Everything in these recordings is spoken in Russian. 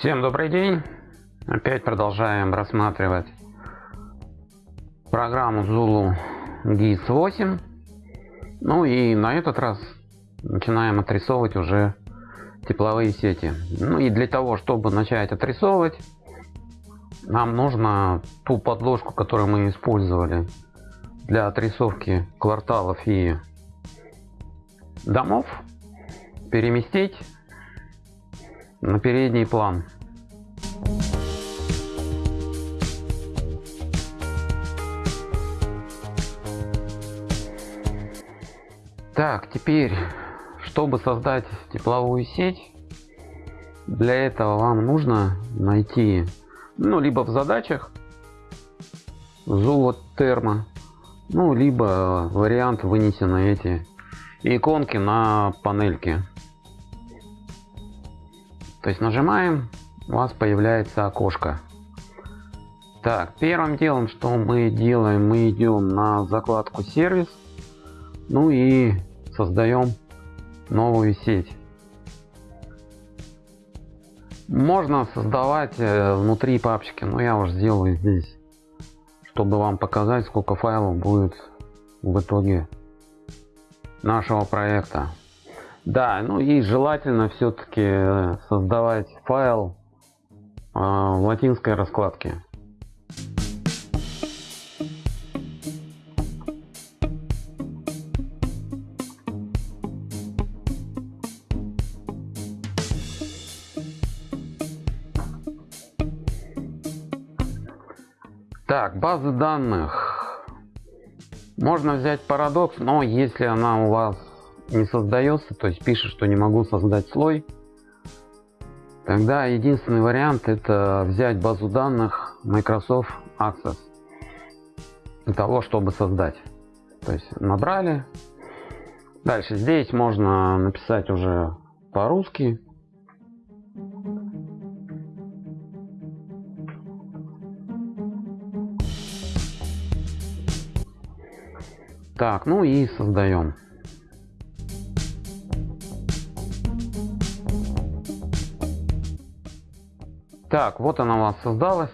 Всем добрый день! Опять продолжаем рассматривать программу Zulu GIS 8. Ну и на этот раз начинаем отрисовывать уже тепловые сети. Ну и для того, чтобы начать отрисовывать, нам нужно ту подложку, которую мы использовали для отрисовки кварталов и домов, переместить на передний план. Так, теперь, чтобы создать тепловую сеть, для этого вам нужно найти, ну, либо в задачах зоотермо, ну, либо вариант вынесены эти иконки на панельке. То есть нажимаем, у вас появляется окошко. Так, первым делом, что мы делаем, мы идем на закладку сервис, ну и создаем новую сеть. Можно создавать э, внутри папочки, но я уже сделаю здесь, чтобы вам показать, сколько файлов будет в итоге нашего проекта. Да, ну и желательно все-таки э, создавать файл э, в латинской раскладке. Так, базы данных. Можно взять парадокс, но если она у вас не создается, то есть пишет, что не могу создать слой, тогда единственный вариант это взять базу данных Microsoft Access для того, чтобы создать. То есть набрали. Дальше здесь можно написать уже по-русски. Так, ну и создаем. Так, вот она у вас создалась.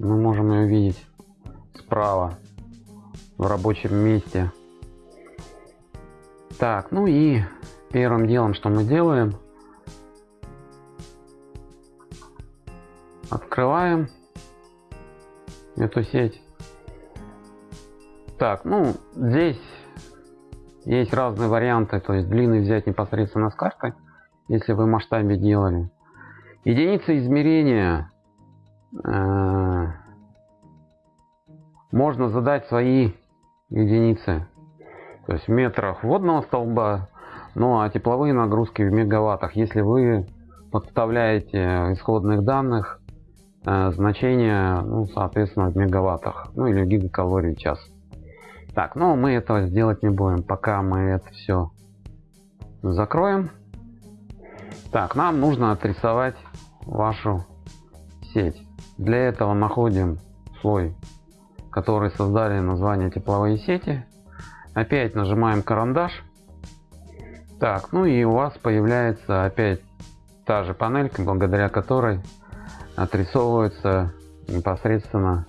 Мы можем ее видеть справа в рабочем месте. Так, ну и первым делом, что мы делаем, открываем эту сеть. Так, ну здесь есть разные варианты, то есть длинный взять непосредственно с картой, если вы в масштабе делали. Единицы измерения э, можно задать свои единицы. То есть в метрах водного столба, ну а тепловые нагрузки в мегаваттах. Если вы подставляете исходных данных э, значения, ну, соответственно, в мегаваттах, ну или гигакалорий в час. Так, ну мы этого сделать не будем, пока мы это все закроем. Так, нам нужно отрисовать вашу сеть. Для этого находим слой, который создали название тепловые сети. Опять нажимаем карандаш. Так, ну и у вас появляется опять та же панелька, благодаря которой отрисовываются непосредственно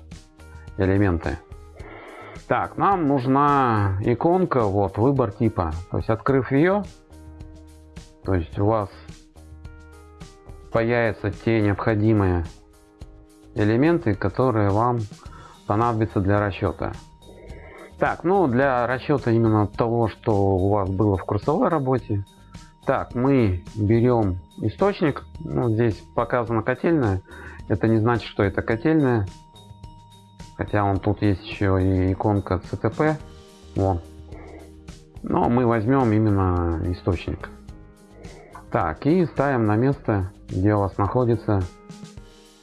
элементы. Так, нам нужна иконка, вот, выбор типа. То есть, открыв ее, то есть у вас появятся те необходимые элементы, которые вам понадобятся для расчета. Так, ну для расчета именно того, что у вас было в курсовой работе. Так, мы берем источник. Ну, здесь показана котельная. Это не значит, что это котельная. Хотя он тут есть еще и иконка CTP. Вон. Но мы возьмем именно источник. Так, и ставим на место, где у вас находится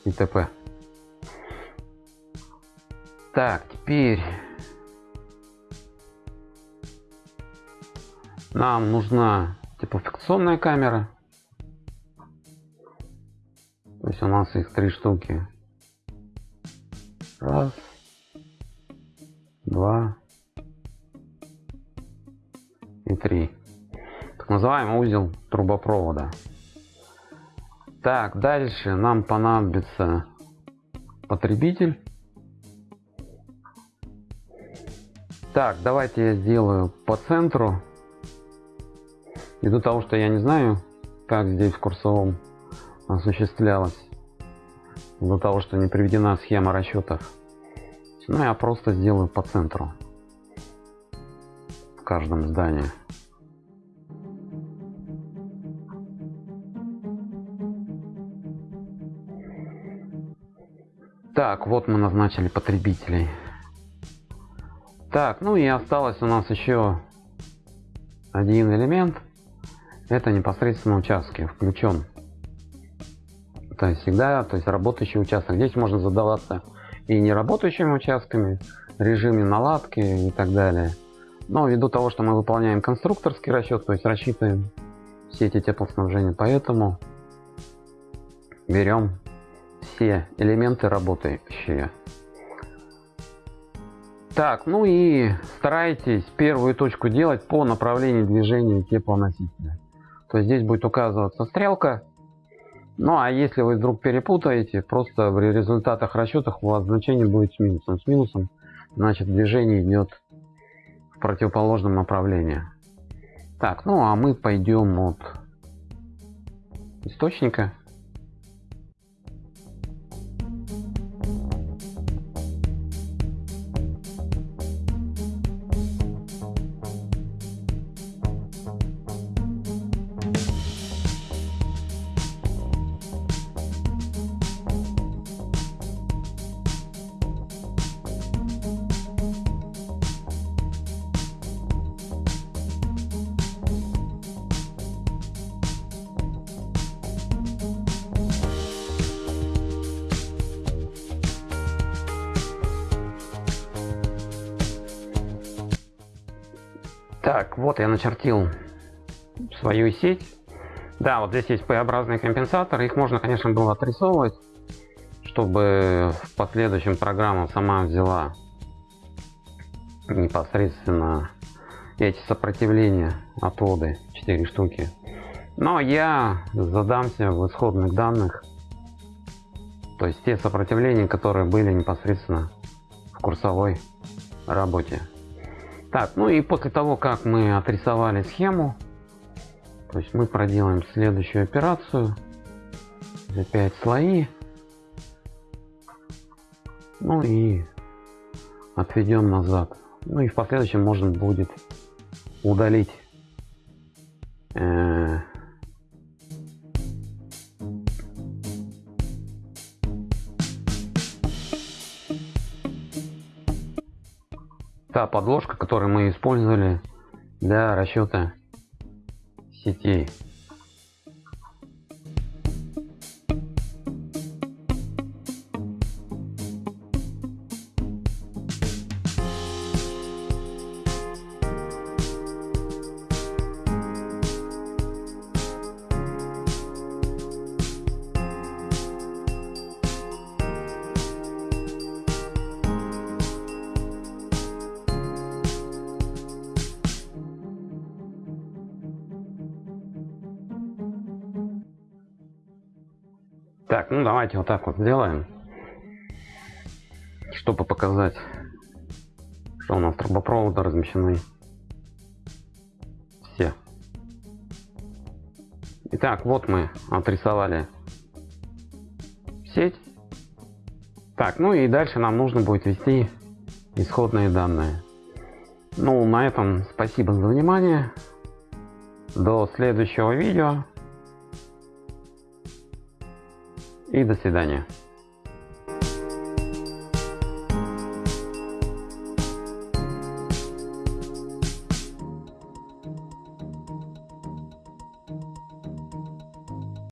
ИТП. Так, теперь нам нужна типофикационная камера. То есть у нас их три штуки. Раз, два и три так называемый узел трубопровода. Так, дальше нам понадобится потребитель. Так, давайте я сделаю по центру. Ввиду того, что я не знаю, как здесь в курсовом осуществлялось. Ввиду того, что не приведена схема расчетов. Ну, я просто сделаю по центру. В каждом здании. Так, вот мы назначили потребителей. Так, ну и осталось у нас еще один элемент. Это непосредственно участки включен. То есть всегда, то есть работающий участок. Здесь можно задаваться и неработающими участками, режиме наладки и так далее. Но ввиду того, что мы выполняем конструкторский расчет, то есть рассчитываем все эти теплоснабжения, поэтому берем все элементы работающие. Так, ну и старайтесь первую точку делать по направлению движения теплоносителя. То есть здесь будет указываться стрелка. Ну а если вы вдруг перепутаете, просто в результатах расчетов у вас значение будет с минусом. С минусом значит движение идет в противоположном направлении. Так, ну а мы пойдем от источника. Так, вот я начертил свою сеть. Да, вот здесь есть P-образные компенсаторы. Их можно, конечно, было отрисовывать, чтобы в последующем программа сама взяла непосредственно эти сопротивления отводы 4 штуки. Но я задамся в исходных данных, то есть те сопротивления, которые были непосредственно в курсовой работе. Так, ну и после того, как мы отрисовали схему, то есть мы проделаем следующую операцию. Опять слои. Ну и отведем назад. Ну и в последующем можно будет удалить э, та подложка, которую мы использовали для расчета сетей. Так, ну давайте вот так вот сделаем, чтобы показать, что у нас трубопроводы размещены все. Итак, вот мы отрисовали сеть. Так, ну и дальше нам нужно будет ввести исходные данные. Ну, на этом спасибо за внимание. До следующего видео и до свидания.